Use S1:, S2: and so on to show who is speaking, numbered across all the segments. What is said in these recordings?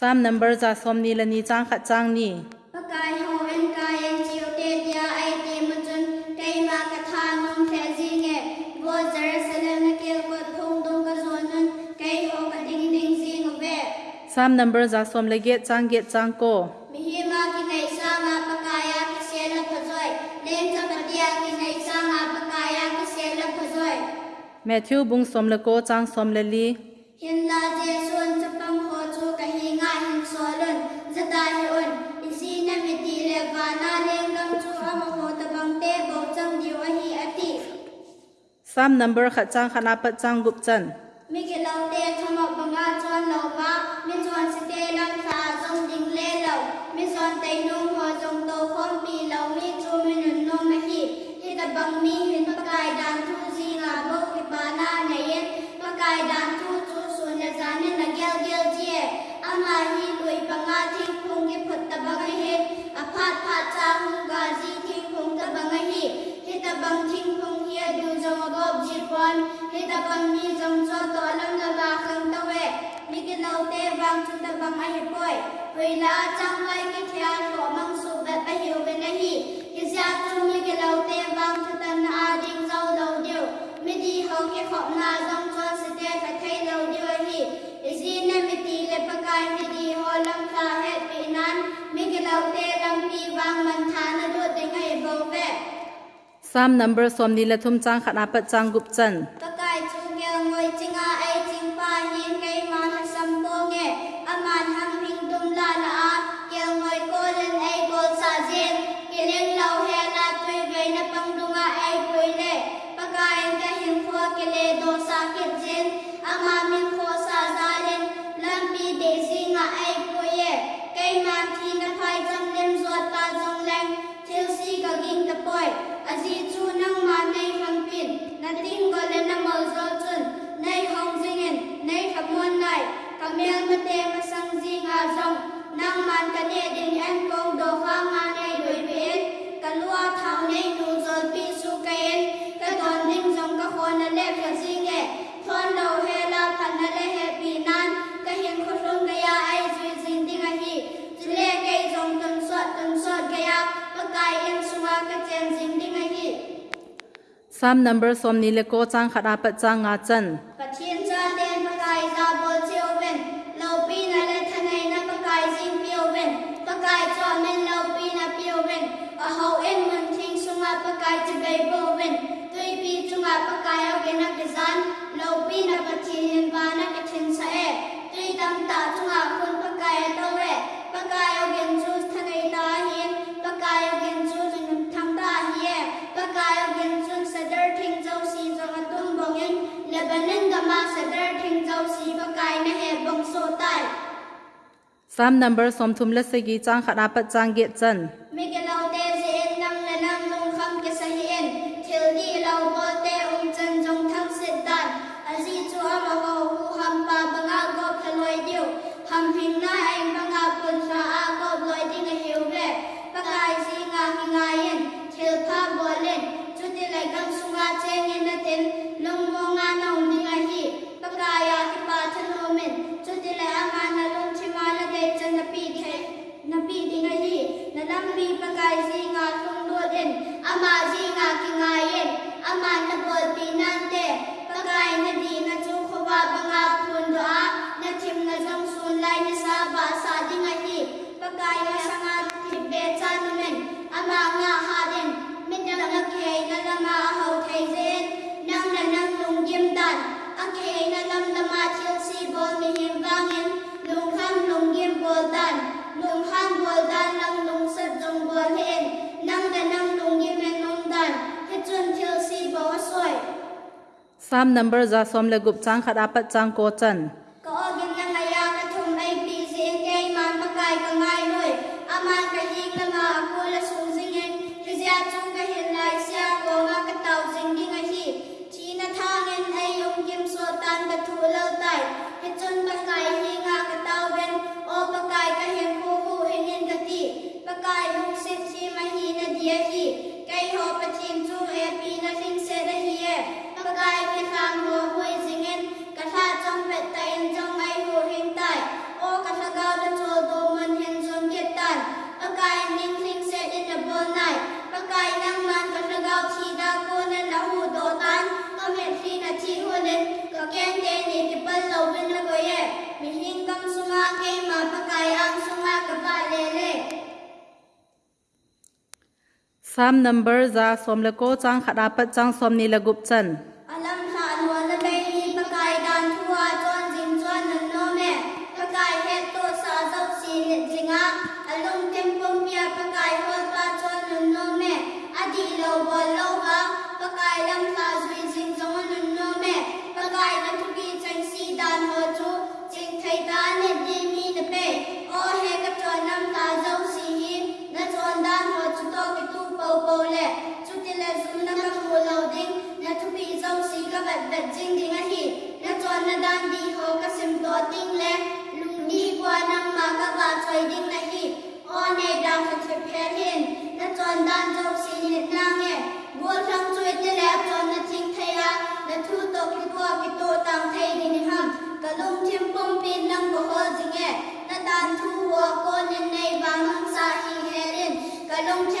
S1: Psalm number za somni lani chang kha chang ni.
S2: Kai ho en kai en chiu te dia ai te mu chun kai ma ka tha num the ji nge bo Jerusalem na ke ko thong dong ka zon nun kai ho ka ding ding ji ngo be.
S1: Psalm number za som le ge chang ge chang ko.
S2: Mi hi ma ki nei sa ma pa ka ya ki se la pha zoi len cha ma dia ki nei sa ma pa ka ya ki se la pha zoi.
S1: Matthew bung som le ko chang som le li.
S2: Hin la Jesu lai on in si na mi ti le va na leng lam chu ama ho ta bang te bo chang diu a hi ati
S1: sam number kha chang khana pa chang gup chan
S2: mi ge lau te thama banga chon lau ba. Mi chon si te lam sa jong ding le lau mi chon te nong ho jong to khom pi lau mi chu mi nun nong na hi hi ta bang mi hin ma kai dan thu ji nga bo ki pa na ne yen ma kai dan hu ga ji thing phong ta bang hi he ta bang thing phong hi du jong go ji pon he ta bang ni jong cho to lam la ba khang ta we mi ki lo te bang chu ta bang ai poi hui la chang wai ki thia lo mang su ba ba hi ve na hi ki ja chu mi ki lo te bang ta na a ding zau lo deu mi di ho ki khop na jong cho se te fa thai lo deu hi isi na mi ti le mi di ho lam ta he pi nan mi ki lo te
S1: Sam number som ni la thum chang khat apat chang gup chan.
S2: Ta chung yang ngoi
S1: Some numbers from ni leko chang khada pat chang nga chan.
S2: som tai
S1: sam number som thum la se gi chang khara pat chang
S2: ge chan
S1: Some numbers are somle gup chang khat apat chang ko chan. Sam number za som le ko chang khada pa chang som ni la gup chan.
S2: Alam sa lo la bay ni pa kai dan thua chon jin chon nan no me. Pa kai he to sa zau si ni jinga. Alung tem pom pia pa kai ho pa chon nan no me. Adi lo bo lo ba pa kai lam bole. Tutti le zumna ka mu loading na tu pi zau si ka bat bat jing ding a hi. Na chuan na dan di ho ka sim to ting le lung di kwa nang ma ka ba choi ding na hi. O ne da ka che pe hin. Na chuan dan zau si ni na nge. Bol thang chui te le chuan na ting thai a. Na thu to ki ko ki to tang thai ni ni ham. Ka lung thim pom pin nang bo ho jing e. Na dan thu ho ko nen nei bang sa hi herin. Ka lung thim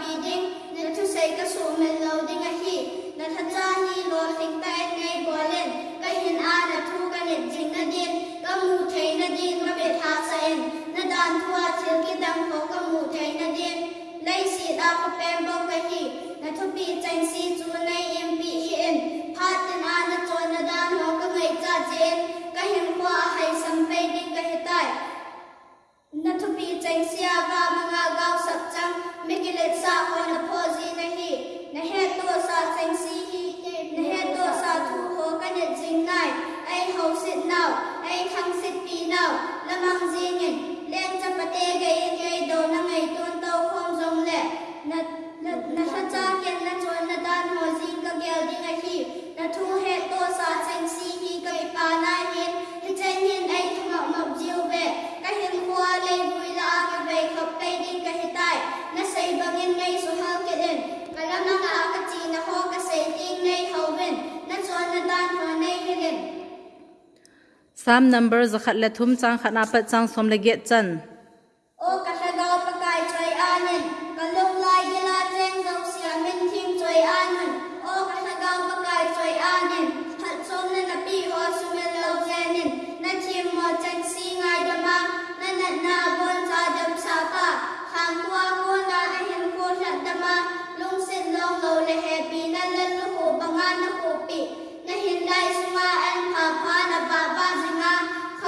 S2: biding na tu say ka so mel lo ding a hi na tha cha hi lo thing tai ngai bolen ka hin a na thu ka net jing na din ka mu thei na din ma be tha sa en na dan thua thil ki dang ko ka mu thei na din lai si da ko pem bo ka hi na thu bi chang si chu nai em bi hi Sam
S1: number zakhat le thum chang khana pat chang, som le get chan.
S2: O ka sa ga pa kai choi anin ka lung lai ge la cheng dau sia min thim choi anin o ka sa ga pa kai choi anin phat som le na pi o su me lo chenin na chim mo chang si ngai da ma na na na bon cha dam sa pa khang kwa ko na a hen ko sa da ma lung sin long lo le he pi na le lu ho pa nga na ho pi na hin dai su ma an pha pha na ba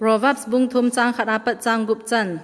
S1: Proverbs bung thum chang khat apat chang gup chan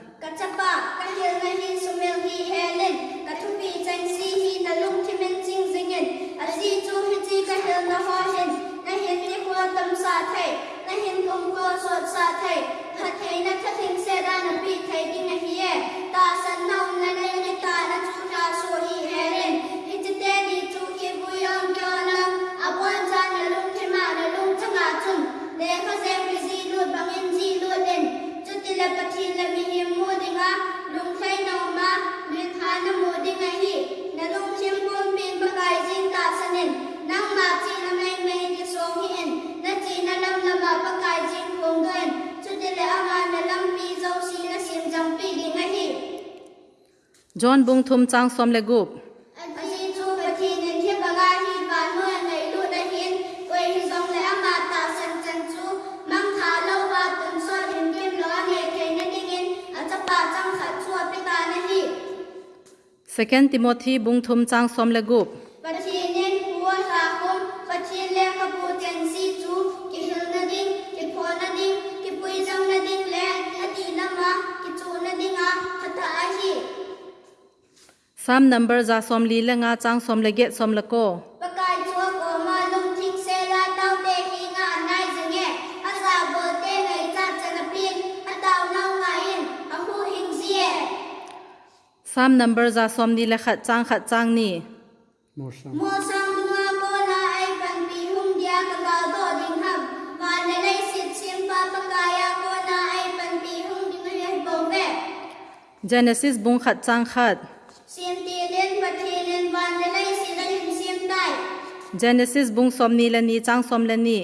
S2: จอนบุงทุมจางสมเลกุบสกันติโมธีบุงทุมจางสมเลกุบปะทีเน้นหัวสาคมปะทีเลขบูเจนซี
S1: sam number za som li la nga chang som la get som la ko.
S2: Pakai chua ko ma lung thing se la tau te hi nga nai jinge a sa bo te nei cha chana pin a tau nau nga in a hu hing zie
S1: sam number za som ni la khat chang khat chang ni.
S2: Mo sam mo sam dunga ko la ai pan pi hum dia ka ga do ding ham. Ma le nei sit sim pa pakaya ko na ai pan pi hum ding le bo ve.
S1: Genesis bung khat chang khat. Genesis bung somni lani chang som
S2: lani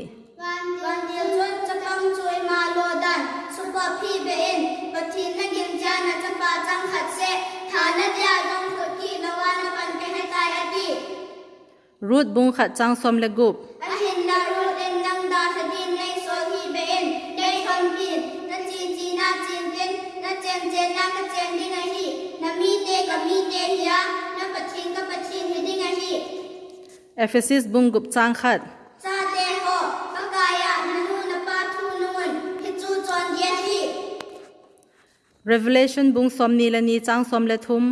S1: Ruth bung khat chang som le gup Ephesus bung gup chang khat
S2: cha de ho ka ka ya nu na pa thu nun he chu chon ye thi
S1: Revelation bung som ni la ni chang som le thum